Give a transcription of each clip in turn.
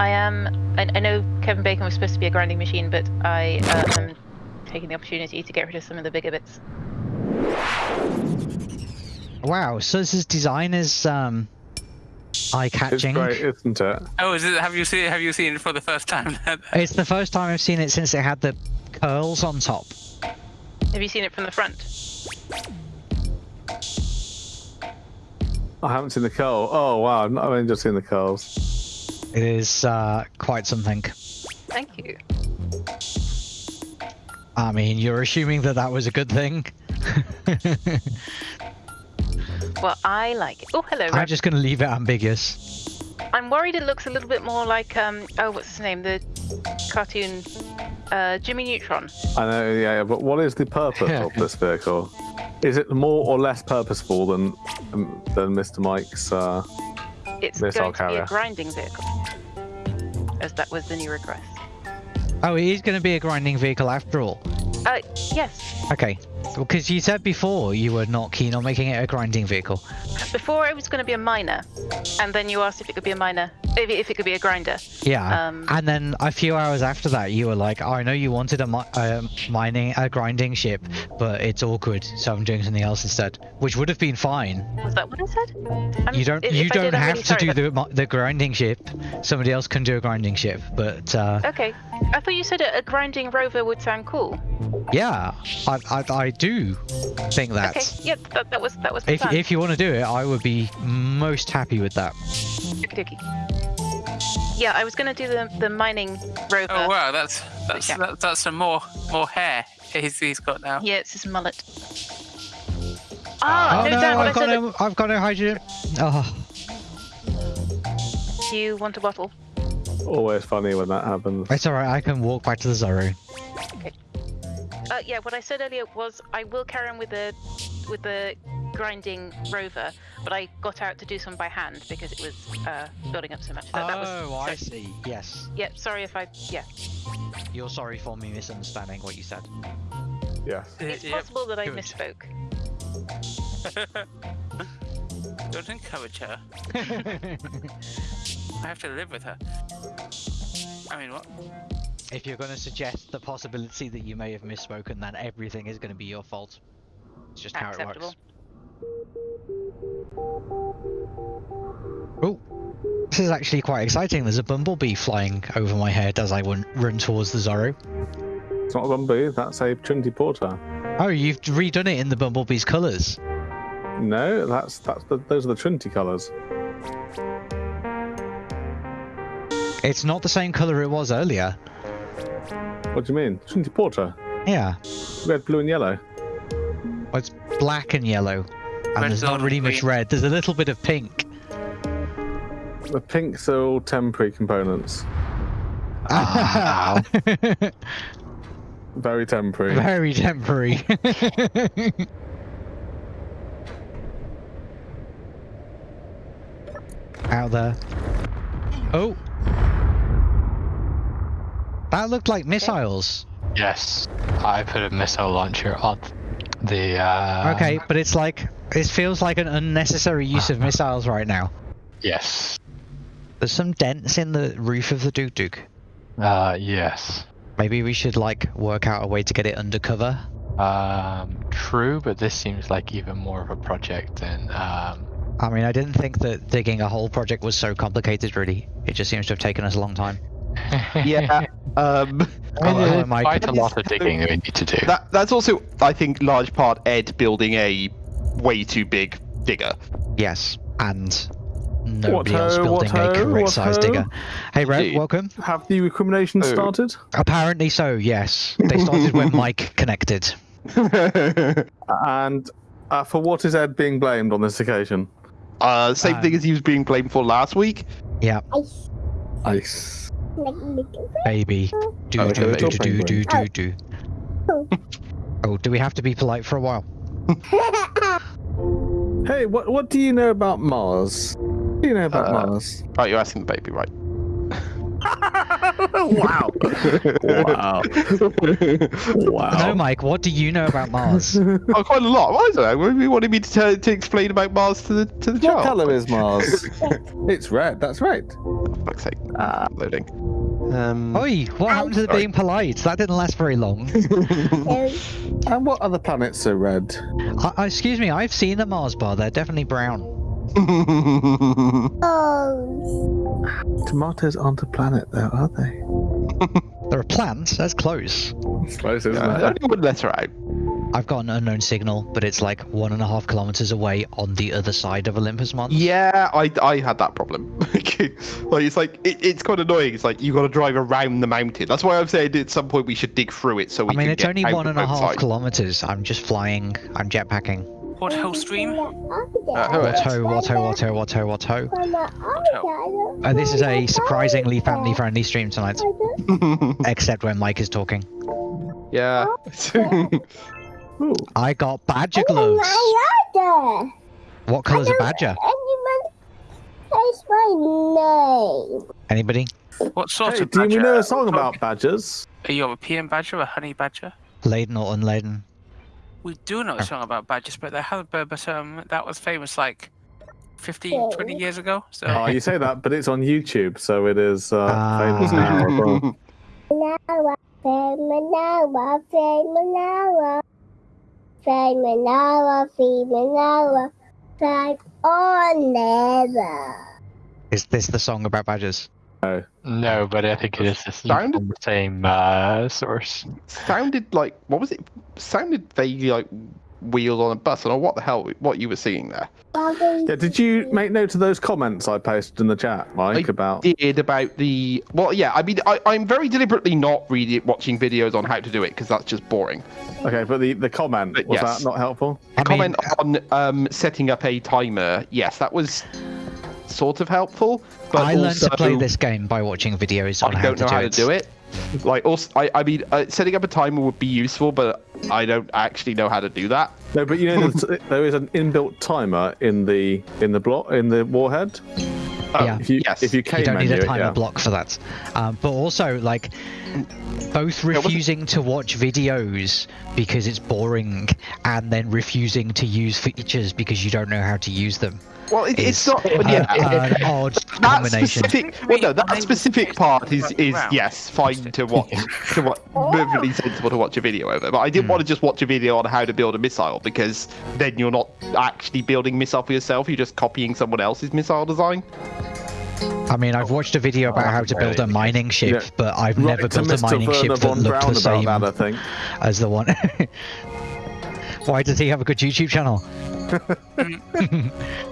I am. I, I know Kevin Bacon was supposed to be a grinding machine, but I uh, am taking the opportunity to get rid of some of the bigger bits. Wow, so this design is um, eye-catching. It's great, isn't it? Oh, is it? Have you seen? Have you seen it for the first time? It's the first time I've seen it since it had the curls on top. Have you seen it from the front? I haven't seen the curl. Oh wow, I've only just seen the curls. It is uh, quite something. Thank you. I mean, you're assuming that that was a good thing. Well, I like it. Oh, hello. I'm Rab. just going to leave it ambiguous. I'm worried it looks a little bit more like um. Oh, what's his name? The cartoon, uh, Jimmy Neutron. I know, yeah, yeah, but what is the purpose of this vehicle? Is it more or less purposeful than um, than Mr. Mike's? Uh... It's Missile going to be a grinding vehicle, as that was the new request. Oh, it is going to be a grinding vehicle after all. Uh, yes. Okay. Because you said before you were not keen on making it a grinding vehicle. Before it was going to be a miner, and then you asked if it could be a miner, if if it could be a grinder. Yeah. Um, and then a few hours after that, you were like, oh, I know you wanted a mi- uh, mining, a grinding ship, but it's awkward, so I'm doing something else instead. Which would have been fine. Was that what I said? I'm- You don't, if- you if don't did, have really to sorry, do but- the the grinding ship. Somebody else can do a grinding ship, but uh, Okay. I thought you said a, a grinding rover would sound cool. yeah, I, I, I do think that. Okay. Yep. That, that was that was the If, plan. if you want to do it, I would be most happy with that. Okey-dokey. Yeah, I was going to do the the mining rover. oh wow, that's that's Yeah. that, that's some more more hair he's, he's got now. Yeah, it's his mullet. Ah, oh no, no, Dan, what I've I got said. no, I've got no hydrogen. Oh, Do you want a bottle? Always funny when that happens. it's alright. I can walk back to the Zorro. Uh, yeah, what I said earlier was I will carry on with the with the grinding rover, but I got out to do some by hand because it was uh, building up so much. That, that was, oh, I so- see. Yes. Yeah, sorry if I. Yeah, You're sorry for me misunderstanding what you said. Yeah. it's Yep. possible that I good. misspoke. Don't encourage her. I have to live with her. I mean, what? If you're going to suggest the possibility that you may have misspoken, then everything is going to be your fault. It's just how it works. Oh, this is actually quite exciting. There's a bumblebee flying over my head as I run, run towards the Zorro. It's not a Bumblebee, that's a Trinity Porter. Oh, you've redone it in the bumblebee's colours. No, that's that's the, those are the Trinity colours. It's not the same colour it was earlier. What do you mean? Trinity Porter? Yeah, Red, blue, and yellow. well, it's black and yellow, and Red, there's not and really much red. There's a little bit of pink. The pinks are all temporary components. Wow. Ah. Very temporary. Very temporary. Out there. Oh. That looked like missiles. Yes, I put a missile launcher on the. Uh, Okay, but it's like it feels like an unnecessary use of missiles right now. Yes. There's some dents in the roof of the Duke Duke. Uh, yes. Maybe we should like work out a way to get it undercover. Um, true, but this seems like even more of a project than. Um, I mean, I didn't think that digging a whole project was so complicated. Really, it just seems to have taken us a long time. Yeah. Um, Oh, there's hello, Mike. quite a lot of digging we need to do. that that's also, I think, large part Ed building a way too big digger. Yes, and nobody What else ho, building what a correct what size ho? digger. Hey, Red, welcome. Have the recrimination Oh. started? Apparently so. Yes, they started when Mike connected. And uh, for what is Ed being blamed on this occasion? uh, same Um, thing as he was being blamed for last week. Yeah, Ice. Baby. Do Oh, do okay, do little do do penguin. do do. Oh, do we have to be polite for a while? Hey, what what do you know about Mars? What do you know about Uh, Mars? Right, you're asking the baby, right? wow. wow. Wow. No, Mike. What do you know about Mars? oh, quite a lot. Why is that? What you wanted me to, tell, to explain about Mars to the to the What child? colour is Mars? it's red. That's right. For fuck's sake. Ah. Loading. Um, Oi, what happened to the being polite? That didn't last very long. And what other planets are red? Uh, uh, excuse me, I've seen the Mars bar. They're definitely brown. Tomatoes aren't a planet, though, are they? There are plants. That's close. It's close, isn't I it? only one letter out. I've got an unknown signal, but it's like one and a half kilometers away on the other side of Olympus Mons. Yeah, I, I had that problem. like it's like it, it's quite annoying. It's like you got to drive around the mountain. That's why I'm saying at some point we should dig through it so we I mean, can it's get only one and a half one the and a half outside. kilometers. I'm just flying. I'm jetpacking. What hell stream? Uh, who is? Watto, Watto, Watto, Watto, Watto. Uh, this is a surprisingly family-friendly stream tonight, except when Mike is talking. yeah. I got badger gloves. What colour's a badger? That's my name. Anybody? What sort Hey, of do you know a song about badgers? Are you A European badger or a honey badger? Laden or unladen? We do know a song about badgers, but they have but um that was famous like 15, 20 years ago. So Oh, you say that, but it's on YouTube, so it is uh, Ah. famous now. well. Never. Is this the song about badgers? No, but I think it is the Sounded- the same uh, source. Sounded like what was it? Sounded vaguely like wheels on a bus. I don't know what the hell what you were seeing there. Yeah, did you make note of those comments I posted in the chat, Mike, I about Did about the well, yeah. I mean, I, I'm very deliberately not reading watching videos on how to do it because that's just boring. Okay, but the, the comment But was yes. that not helpful? I comment mean, on um, setting up a timer. Yes, that was sort of helpful. But I learned also, to play this game by watching videos on I how don't to know do how it. to do it. Like, also, I, I mean, uh, setting up a timer would be useful, but I don't actually know how to do that. No, but you know there's- there is an inbuilt timer in the in the block in the warhead. Oh, Yeah. If you yes. if you can, You don't need menu a it, timer yeah. block for that. Um, but also, like, both refusing to watch videos because it's boring, and then refusing to use features because you don't know how to use them. well, it, it's not. But uh, yeah, an odd that combination. specific. Well, no, that specific part is is yes, fine to watch. to watch, perfectly sensible to watch a video over. But I didn't want to just watch a video on how to build a missile because then you're not actually building missile for yourself. You're just copying someone else's missile design. I mean, I've watched a video about how to build a mining ship, Yeah. but I've Right never to built a mining Werner ship that looked Braun the same about that, I think. as the one. Why does he have a good YouTube channel?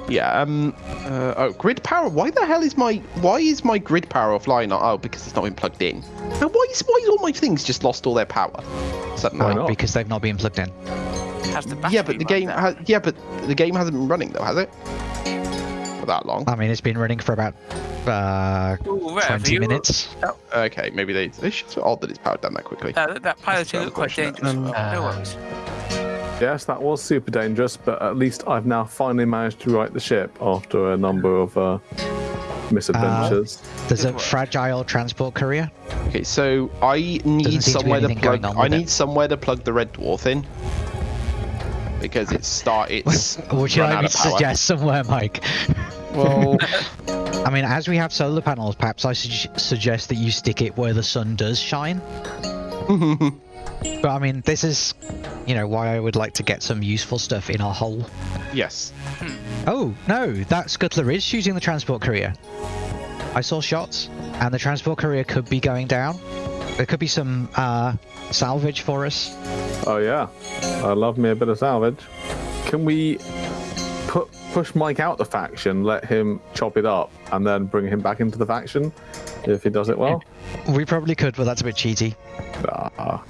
Yeah. Um. Uh, oh, grid power. Why the hell is my why is my grid power offline? Oh, because it's not been plugged in. And why is why is all my things just lost all their power suddenly? Why not? Because they've not been plugged in. has the Yeah, but the game there. has yeah, but the game hasn't been running though, has it? For that long. I mean, it's been running for about uh, Ooh, Rev, 20 you- minutes. Okay, maybe they. It's just odd that it's powered down that quickly. That, that pilot That's looked quite dangerous. Um, no uh, worries. Yes, that was super dangerous, but at least I've now finally managed to right the ship after a number of uh, misadventures. There's a fragile transport courier. Okay, so I need Doesn't to somewhere to, plug. I with it. somewhere to plug the red dwarf in because it's start. It's Would you run like out me to suggest somewhere, Mike? Well, I mean, as we have solar panels, perhaps I su- suggest that you stick it where the sun does shine. But I mean, this is, you know, why I would like to get some useful stuff in our hull. yes. Oh, no, that scuttler is shooting the transport courier. I saw shots, and the transport courier could be going down. There could be some uh, salvage for us. Oh yeah, I love me a bit of salvage. Can we put push Mike out the faction, let him chop it up, and then bring him back into the faction if he does it well? We probably could, but that's a bit cheaty. Ah,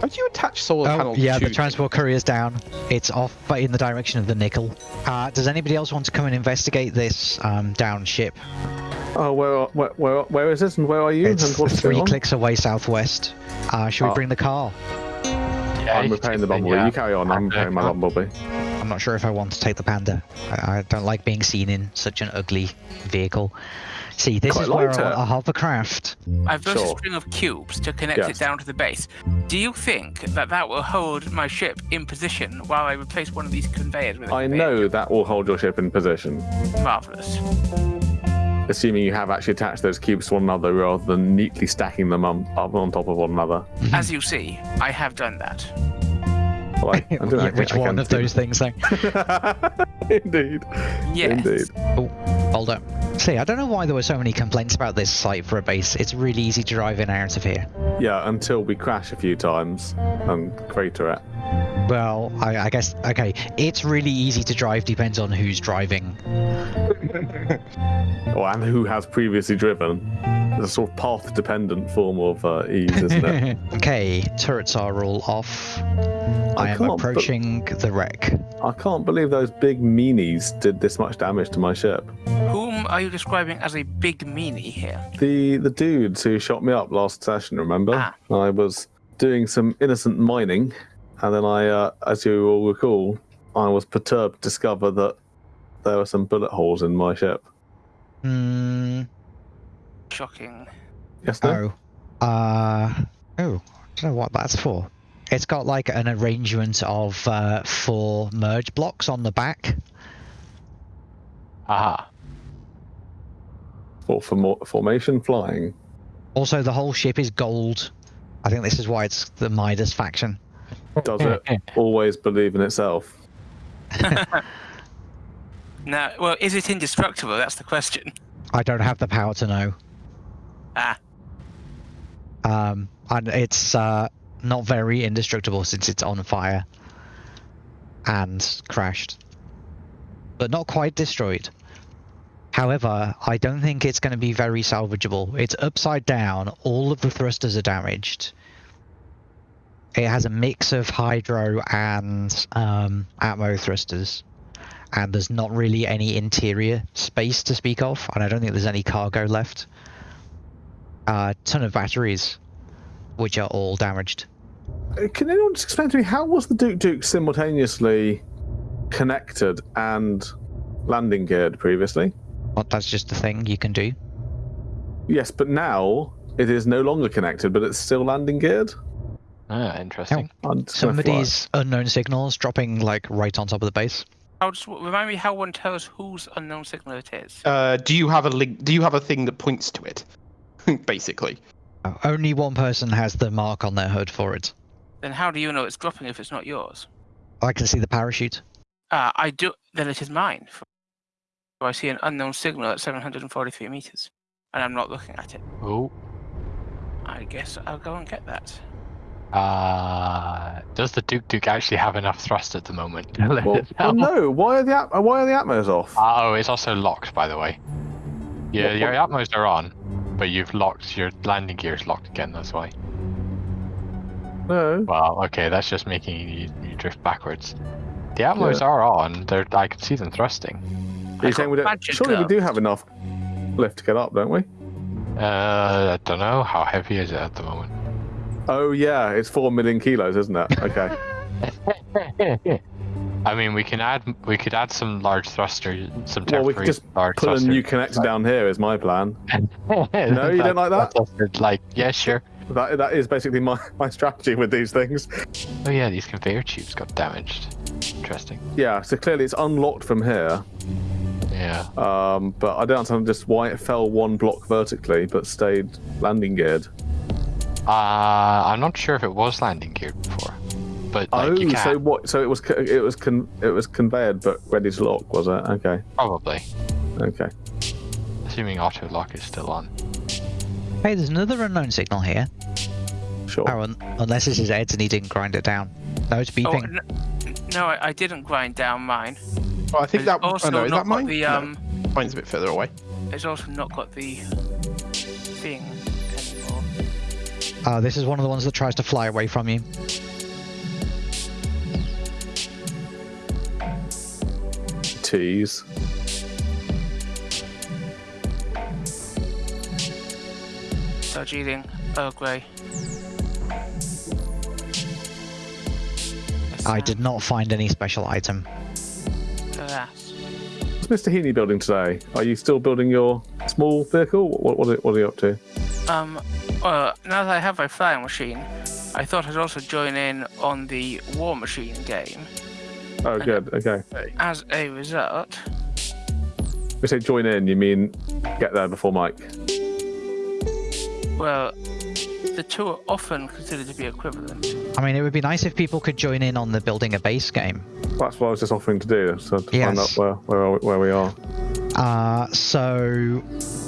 How do you attach solar Oh, panels yeah, to the transport courier's down. It's off, but in the direction of the nickel. Uh, does anybody else want to come and investigate this um, down ship? oh, where, where where where is this, and where are you? It's and what's three going on? clicks away southwest. Uh, should we Oh. bring the car? Yeah, I'm you repairing the can- bumblebee. yeah. You carry on. I'm repairing my Uh, bumblebee. I'm not sure if I want to take the panda. I, I don't like being seen in such an ugly vehicle. See, this Quite is where liked I, it. I hovercraft. I've built Sure. a string of cubes to connect Yes. it down to the base. Do you think that that will hold my ship in position while I replace one of these conveyors with a I conveyor? know that will hold your ship in position, Marvelous. assuming you have actually attached those cubes to one another rather than neatly stacking them on, up on top of one another. As you see, I have done that. Well, I- I don't know, Which I one of see those things, though? Eh? Indeed. Yes. Indeed. Oh, hold up. See, I don't know why there were so many complaints about this site for a base. It's really easy to drive in and out of here. Yeah, until we crash a few times and crater it. Well, I, I guess, okay, it's really easy to drive, depends on who's driving. Oh, and who has previously driven. It's a sort of path dependent form of uh, ease, isn't it? okay, turrets are all off. I, am can't be- approaching the wreck. I can't believe those big meanies did this much damage to my ship. Whom are you describing as a big meanie here? The the dudes who shot me up last session, remember? Ah. I was doing some innocent mining, and then I, uh, as you all recall, I was perturbed to discover that there were some bullet holes in my ship. Hmm. Shocking. Yes, no? Oh. Uh. Oh. I don't know what that's for. It's got like an arrangement of uh, four merge blocks on the back. Aha. Or for more formation flying. Also, the whole ship is gold. I think this is why it's the Midas faction. Does it always believe in itself? Now, well, is it indestructible? That's the question. I don't have the power to know. Ah, Um, and it's uh, not very indestructible since it's on fire and crashed, but not quite destroyed. However, I don't think it's going to be very salvageable. It's upside down. All of the thrusters are damaged. It has a mix of hydro and um, atmo thrusters, and there's not really any interior space to speak of, and I don't think there's any cargo left. A ton of batteries, which are all damaged. Uh, Can anyone just explain to me how was the Duke Duke simultaneously connected and landing geared previously? But that's just a thing you can do. Yes, but now it is no longer connected, but it's still landing geared. Ah, interesting. I'm just. Somebody's unknown signals dropping like right on top of the base. I'll just remind me how one tells whose unknown signal it is. Uh, do you have a link? Do you have a thing that points to it? Basically. Uh, Only one person has the mark on their hood for it. Then how do you know it's dropping if it's not yours? I can see the parachute. Ah, I do. Then it is mine. So I see an unknown signal at 743 meters, and I'm not looking at it. Oh. I guess I'll go and get that. Uh, does the Duke Duke actually have enough thrust at the moment? to let Well, it oh no! Why are the at- why are the atmos off? Oh, it's also locked, by the way. Yeah, What- your Atmos are on, but you've locked your landing gears locked again. That's why. No. Well, okay, that's just making you, you drift backwards. The Atmos Yeah. are on. They're I can see them thrusting. Are you saying got we don't? magic Surely we do have enough lift to get up, don't we? Uh, I don't know how heavy is it at the moment. Oh yeah, it's four million kilos, isn't it? Okay. I mean, we can add we could add some large thrusters, some temporary well, we could just large put a new connector down here. Is my plan. no, you don't like that? Like, yeah, sure. That that is basically my my strategy with these things. Oh yeah, these conveyor tubes got damaged. Interesting. Yeah. So clearly it's unlocked from here. Yeah. Um, but I don't understand just why it fell one block vertically but stayed landing geared. Uh, I'm not sure if it was landing geared before, but like oh, you can so what? So it was it was con- it was conveyed but ready to lock, was it? Okay. probably, Okay. assuming auto lock is still on. Hey, there's another unknown signal here. Sure. Oh, un- unless this is Ed's and he didn't grind it down. No, it's Oh, beeping. n- no, I, I didn't grind down mine. Well, I think It's that. also Oh no, is not that mine? got the No, um. mine's a bit further away. It's also not got the thing anymore. Uh, this is one of the ones that tries to fly away from you. Tease. Darjeeling, Earl Grey. I did not find any special item. Alas. What's Mr. Heaney building today? Are you still building your small vehicle? What, what, are, what are you up to? Um, well, now that I have my flying machine, I thought I'd also join in on the War Machine game. Oh, good. Okay. As a result, We say join in, you mean get there before Mike? well, the two are often considered to be equivalent. I mean, it would be nice if people could join in on the building a base game. That's what I was just offering to do, so to find out where where, where we are. Uh, so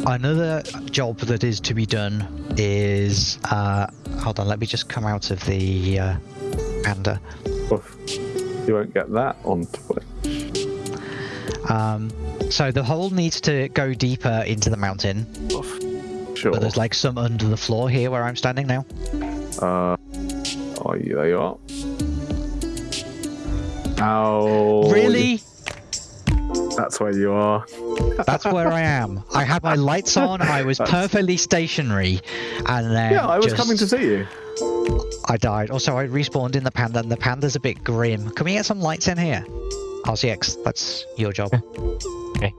another job that is to be done is uh, hold on. Let me just come out of the uh, panda. Oof. You won't get that on Twitch. Um, so the hole needs to go deeper into the mountain, Oof. Sure. but there's like some under the floor here where I'm standing now. Uh, oh, there you are. Ow. Really? That's where you are. That's where I am. I had my lights on. I was That's- perfectly stationary, and then Yeah, I was just- coming to see you. I died. Also, I respawned in the panda, and the panda's a bit grim. Can we get some lights in here? RCX, that's your job. Okay.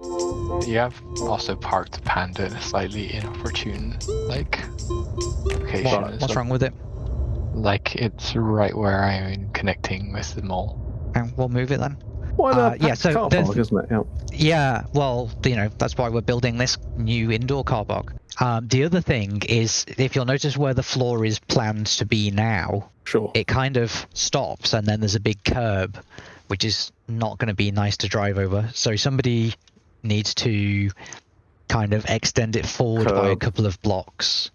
You have also parked the panda in a slightly inopportune, like, location. What, what's well. wrong with it? Like, it's right where I'm connecting with the mall. Um, We'll move it then. Why Uh, yeah, so car park, isn't it? Yeah. Yeah, well, you know, that's why we're building this new indoor car park. Um, the other thing is, if you'll notice where the floor is planned to be now, Sure. it kind of stops and then there's a big curb, which is not going to be nice to drive over. So somebody needs to kind of extend it forward by a couple of blocks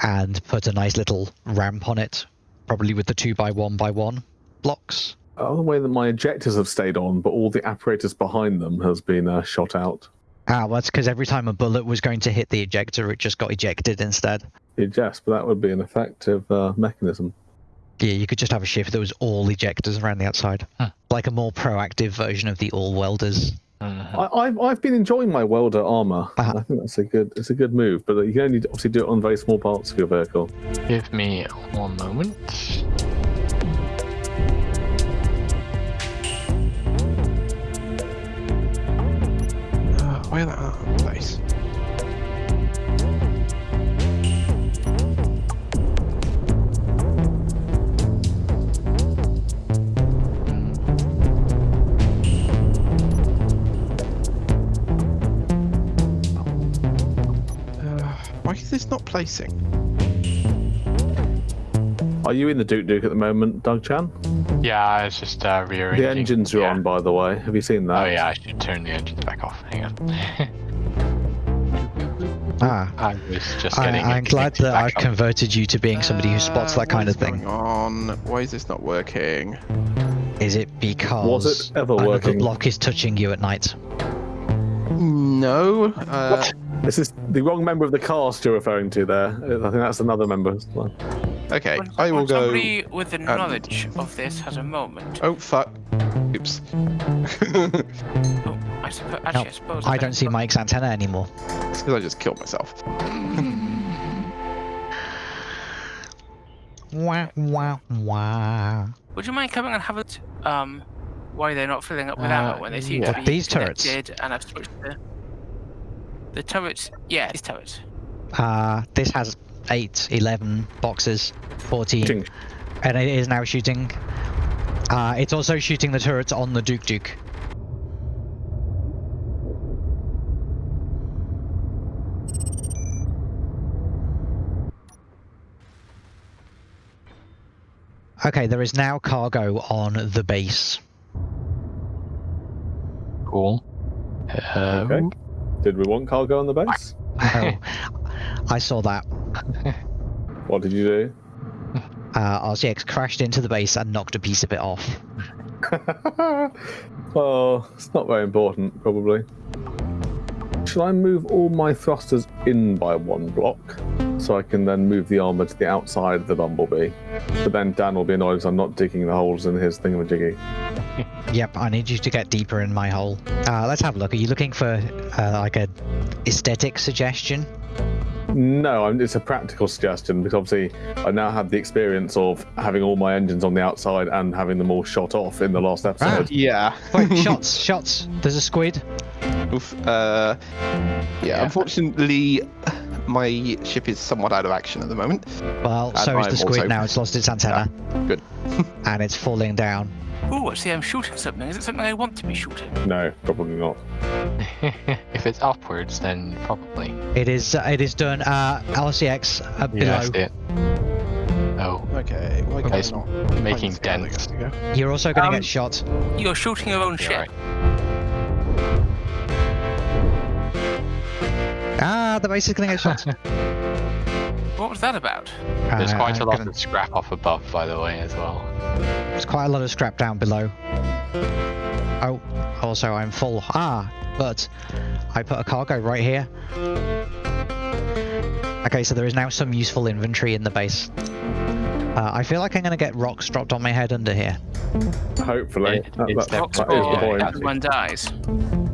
and put a nice little ramp on it, probably with the two by one by one blocks. Oh, the way that my ejectors have stayed on, but all the apparatus behind them has been uh, shot out. Ah, well, that's because every time a bullet was going to hit the ejector, it just got ejected instead. Yes, but that would be an effective uh, mechanism. Yeah, you could just have a shift that was all ejectors around the outside, Huh. like a more proactive version of the all welders. Mhm. I, I've I've been enjoying my welder armor. Uh-huh. I think that's a good it's a good move, but you can only obviously do it on very small parts of your vehicle. Give me one moment. That oh, place? Uh, why is this not placing? Are you in the Duke Duke at the moment, Doug Chan? Yeah, it's just uh, rear The engines are yeah. on, by the way. Have you seen that? Oh yeah, I should turn the engines back off. Hang on. Ah, I was just I, getting. it I'm glad that I've up. converted you to being somebody who spots Uh, that kind of thing. going on? Why is this not working? Is it because Was it ever another working? block is touching you at night? No. Uh, This is the wrong member of the cast you're referring to there. I think that's another member. Okay, When, I will when go. somebody with the knowledge of this has a moment. Oh fuck! Oops. Oh, I suppose. Actually, No, I suppose. I don't see Mike's antenna anymore. It's because I just killed myself. Wah, wah, wah. Would you mind coming and have it? Um, why they're not filling up with Uh, ammo when they seem yeah. to be These turrets? And I've switched the, the turrets. Yeah, these turrets. Uh, this has 8, 11 boxes, 14, Ching. and it is now shooting. Uh, it's also shooting the turrets on the Duke Duke. Okay, there is now cargo on the base. Cool. Uh, Okay. Did we want cargo on the base? Oh, I saw that. What did you do? Uh, RCX crashed into the base and knocked a piece of it off. well, it's not very important, probably. Shall I move all my thrusters in by one block so I can then move the armor to the outside of the bumblebee? But then Dan will be annoyed because I'm not digging the holes in his thingamajiggy. Yep, I need you to get deeper in my hole. Uh, let's have a look. Are you looking for uh, like a aesthetic suggestion? No, it's a practical suggestion because obviously I now have the experience of having all my engines on the outside and having them all shot off in the last episode. Yeah. Wait, shots, shots. There's a squid. move. Uh, yeah, unfortunately, my ship is somewhat out of action at the moment. Well, And so is the squid also- now. It's lost its antenna. Good. and it's falling down. Ooh, I see I'm shooting something. Is it something I want to be shooting? No, probably not. if it's upwards, then probably. It is. Uh, it is done. Uh, RCX uh, below. Yeah, I it. Oh, Okay, why can It's I not? making find dents. you go. You're also going to Um, get shot. You're shooting your own you're ship. right. Ah, the base is going to get shot. What was that about? There's Uh, quite a I'm lot gonna- of scrap off above, by the way, as well. There's quite a lot of scrap down below. Oh, also I'm full. Ah, but I put a cargo right here. Okay, so there is now some useful inventory in the base. Uh, I feel like I'm going to get rocks dropped on my head under here. Hopefully. It- that, it's that, Rocks that is or the point. everyone dies.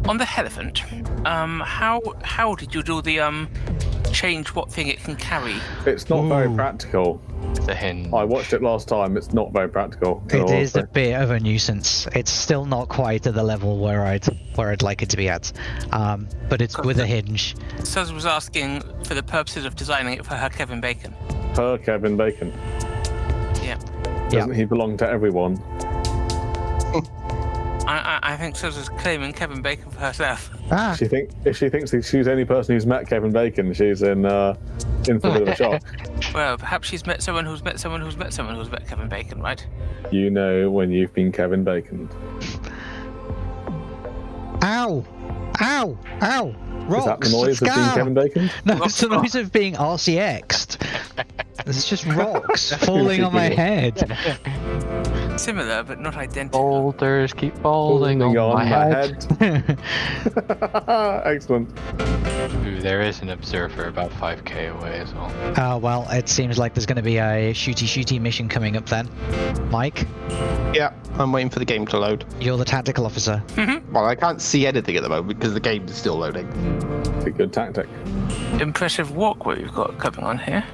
On the elephant, um, how how did you do the um change what thing it can carry? It's not very practical. It's a hinge. I watched it last time. It's not very practical. in It all is a bit of a nuisance. It's still not quite at the level where I'd where I'd like it to be at, um, but it's with a hinge. Suz was asking for the purposes of designing it for her Kevin Bacon. Her Kevin Bacon. Yeah. Doesn't he belong to everyone? I, I, I think Suz is claiming Kevin Bacon for herself. Ah, She think if she thinks she's the only person who's met Kevin Bacon, she's in uh, in for a bit of a shock. Well, perhaps she's met someone who's met someone who's met someone who's met Kevin Bacon, right? You know when you've been Kevin Bacon. ow, ow, ow! Rocks. Is that the noise of being Kevin Bacon? No, Rocks, it's the noise of being RCX'd. It's just rocks falling on my head. Similar, but not identical. Boulders keep falling on, my head. Excellent. Ooh, there is an observer about 5k away as well. Uh, well, it seems like there's going to be a shooty shooty mission coming up then. Mike, Yeah, I'm waiting for the game to load. you're the tactical officer. Well, I can't see anything at the moment because the game is still loading. It's a good tactic. Impressive walkway we've got coming on here.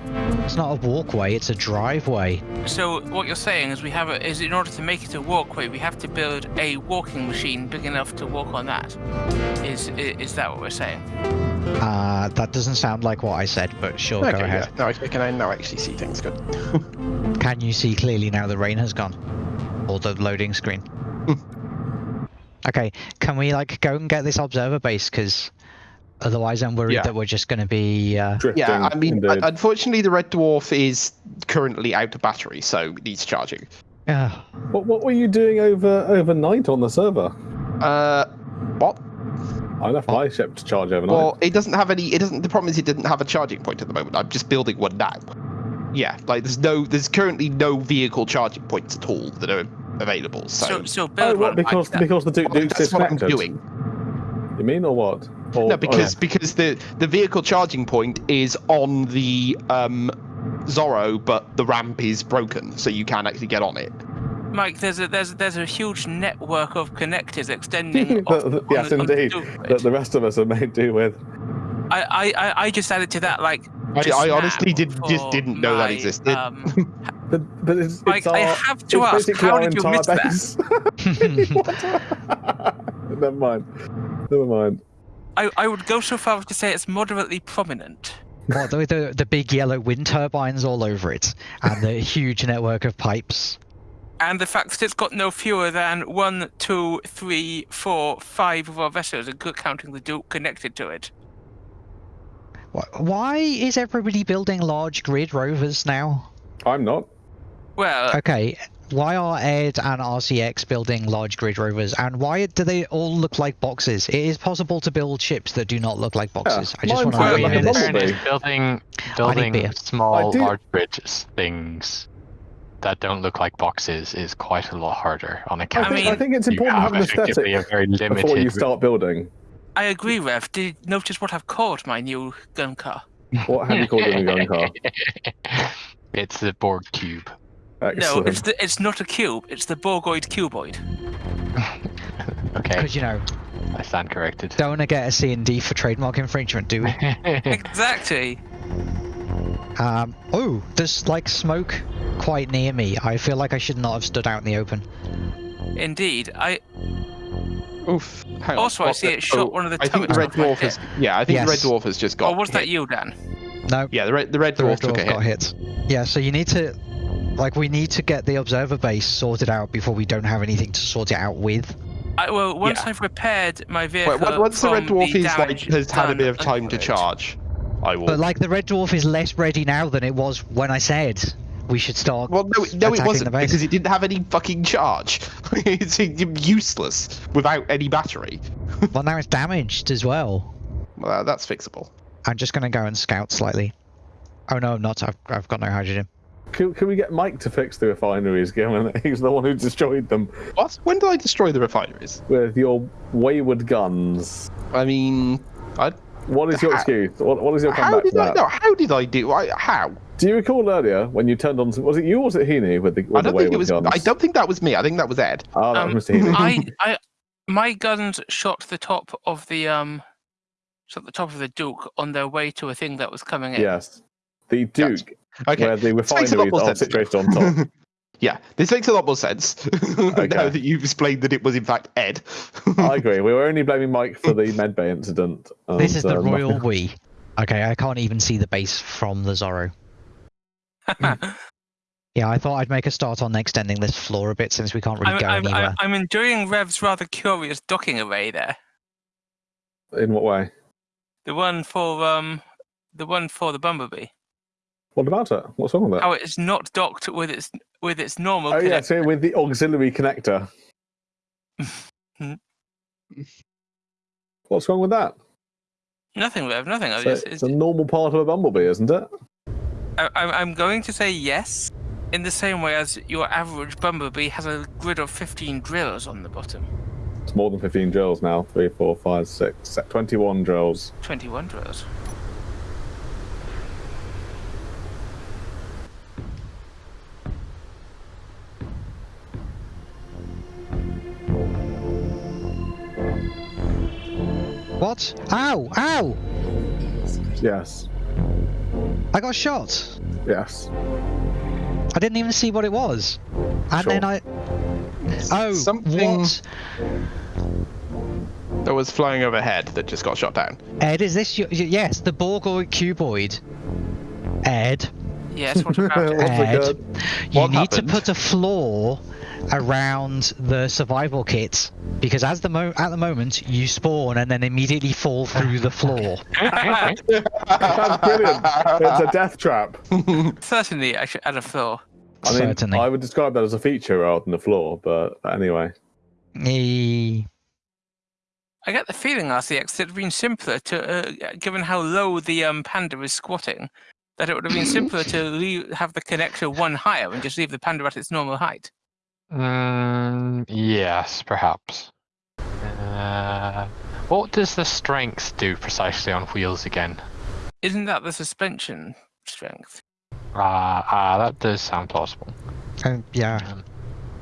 It's not a walkway, it's a driveway. So what you're saying is we have a, is in order to make it a walkway, we have to build a walking machine big enough to walk on that. Is is that what we're saying? Uh, that doesn't sound like what I said, but sure, Okay, go ahead. Now I can I now actually see things good. Can you see clearly now the rain has gone? Or the loading screen? okay, can we like go and get this observer base? Because otherwise I'm worried Yeah. that we're just going to be... Uh... Drifting. Yeah, I mean, indeed. unfortunately, the red dwarf is currently out of battery, so it needs charging. Yeah. What, what were you doing over overnight on the server? Uh, what? I left my ship to charge overnight. Well, it doesn't have any. It doesn't. The problem is it didn't have a charging point at the moment. I'm just building one now. Yeah, like there's no, there's currently no vehicle charging points at all that are available. So, So so oh, what? Because like that. because the Duke Well, Duke's that's what I'm doing. You mean or what? Or, No, because oh, because the the vehicle charging point is on the um Zorro, but the ramp is broken, so you can't actually get on it. Mike, there's a there's there's a huge network of connectors extending. The- off, the- yes, the- on the indeed. Duke. that the rest of us are made do with. I, I I I just added to that like. I, I honestly now did just didn't know that existed. Um, But, but it's, Mike, it's our, I have to ask, basically how our did you entire miss that? base. What? Never mind. Never mind. I I would go so far as to say it's moderately prominent. what, the, the, the big yellow wind turbines all over it, and the huge network of pipes. And the fact that it's got no fewer than one, two, three, four, five of our vessels, and counting the Duke, connected to it. Why is everybody building large grid rovers now? I'm not. Well, uh, Okay, why are Ed and RCX building large grid rovers, and why do they all look like boxes? It is possible to build ships that do not look like boxes. I just want to feel know like you a this. bumblebee. Fairness, building building small large bridges things that don't look like boxes is quite a lot harder on I account. think, mean- I think it's important to have an aesthetic a very limited before you start building. I agree, Rev. Did you notice what I've called my new gun car? What have you called it in a gun car? it's the Borg cube. No, it's the, it's not a cube. It's the Borgoid cuboid. Okay, Because you know, I stand corrected. don't want to get a C and D for trademark infringement, do we? Exactly. Um, oh, there's like smoke quite near me. I feel like I should not have stood out in the open. Indeed. I Oof. Hang on. Also, I see the- it shot oh, one of the I think the red dwarf has. Yeah, I think the red dwarf has just got. Or was that you, Dan? No, Yeah, the red the red the dwarf red took dwarf a hit. hit. Yeah, so you need to, like, we need to get the observer base sorted out before we don't have anything to sort it out with. I, well, once Yeah. I've repaired my vehicle. Wait, once the red dwarf the is like has had a bit of time to charge, I will. But like, the red dwarf is less ready now than it was when I said we should start. Well, no, it- no, it attacking wasn't the base. because it didn't have any fucking charge. it's useless without any battery. Well, now it's damaged as well. Well, that's fixable. I'm just gonna go and scout slightly. Oh no, I'm not. I've, I've got no hydrogen. Can, can we get Mike to fix the refineries, given that he's the one who destroyed them What? When did I destroy the refineries? with your wayward guns? I mean, I. What is your How- excuse? What, what is your comeback to did I? that? No, how did I do? I, how? Do you recall earlier when you turned on? Was it you or was it Heaney with the, with I don't think wayward it was. guns? I don't think that was me. I think that was Ed. Oh, that Um, was Mr. Heaney. I, I, my guns shot the top of the um, shot the top of the Duke on their way to a thing that was coming in. Yes, the Duke, Okay. where the This makes a refineries are sense. situated on top. yeah, this makes a lot more sense now Okay. that you've explained that it was in fact Ed. I agree. We were only blaming Mike for the medbay incident. This is the uh, royal nothing- we. Okay, I can't even see the base from the Zorro. Yeah, I thought I'd make a start on extending this floor a bit since we can't really I'm, go I'm, anywhere. I'm, I'm enjoying Rev's rather curious docking array there. In what way? The one for um, the one for the Bumblebee. What about it? What's wrong with it? How oh, it's not docked with its with its normal. Oh yeah, connect- so with the auxiliary connector. What's wrong with that? Nothing, Rev. Nothing. So just, it's a normal part of a bumblebee, isn't it? I, I'm I'm going to say yes, in the same way as your average Bumblebee has a grid of 15 drills on the bottom. It's more than 15 drills now. 3, 4, 5, 6, 21 drills. 21 drills. What? Ow! Ow! Yes. I got shot. Yes. I didn't even see what it was. And Sure. then I. Oh, Something- what? that was flying overhead that just got shot down. Ed, is this your. Yes, the Borgoid cuboid. Ed, Yes. What about it? Ed, you What need happened? to put a floor around the survival kit because as the mo- at the moment you spawn and then immediately fall through the floor. That's brilliant. It's a death trap. Certainly, I should add a floor. I mean, Certainly. I would describe that as a feature rather than a flaw, but anyway. Eh, I get the feeling, RCX, that it would have been simpler to, uh, given how low the um, panda is squatting, that it would have been simpler to leave, have the connector one higher and just leave the panda at its normal height. Mm, yes, perhaps. Uh, what does the strength do precisely on wheels again? Isn't that the suspension strength? Ah, ah, that does sound plausible. uh, yeah.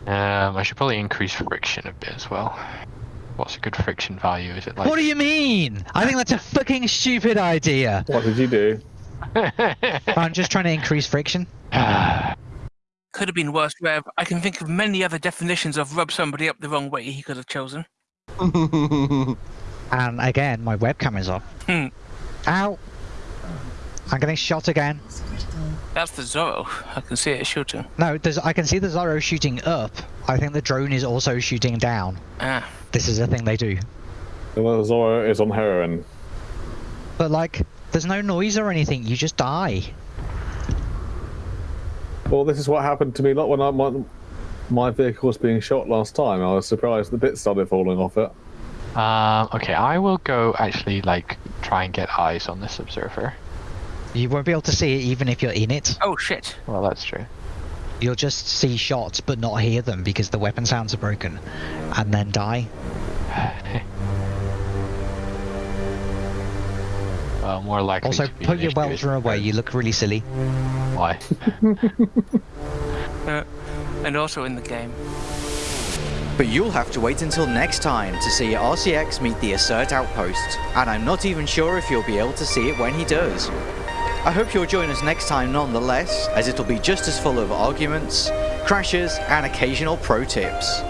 Um, I should probably increase friction a bit as well. What's a good friction value? Is it like? What do you mean? I think that's a fucking stupid idea. What did you do? I'm just trying to increase friction. Could have been worse, Rev. I can think of many other definitions of rub somebody up the wrong way he could have chosen. And again, my webcam is off. Hmm. Ow! I'm getting shot again. That's the Zorro. I can see it shooting. No, there's, I can see the Zorro shooting up. I think the drone is also shooting down. Ah, This is a thing they do. Well, Zora is on heroin. But like, there's no noise or anything. You just die. Well, this is what happened to me Not when I, my, my vehicle was being shot last time. I was surprised the bits started falling off it. Um, okay, I will go actually like try and get eyes on this observer. You won't be able to see it even if you're in it. oh shit. Well, that's true. You'll just see shots but not hear them because the weapon sounds are broken, and then die. Well, more likely. Also, to put your issue is welder away. You look really silly. Why? Uh, and also in the game. But you'll have to wait until next time to see RCX meet the Assert Outpost, and I'm not even sure if you'll be able to see it when he does. I hope you'll join us next time nonetheless, as it'll be just as full of arguments, crashes, and occasional pro tips.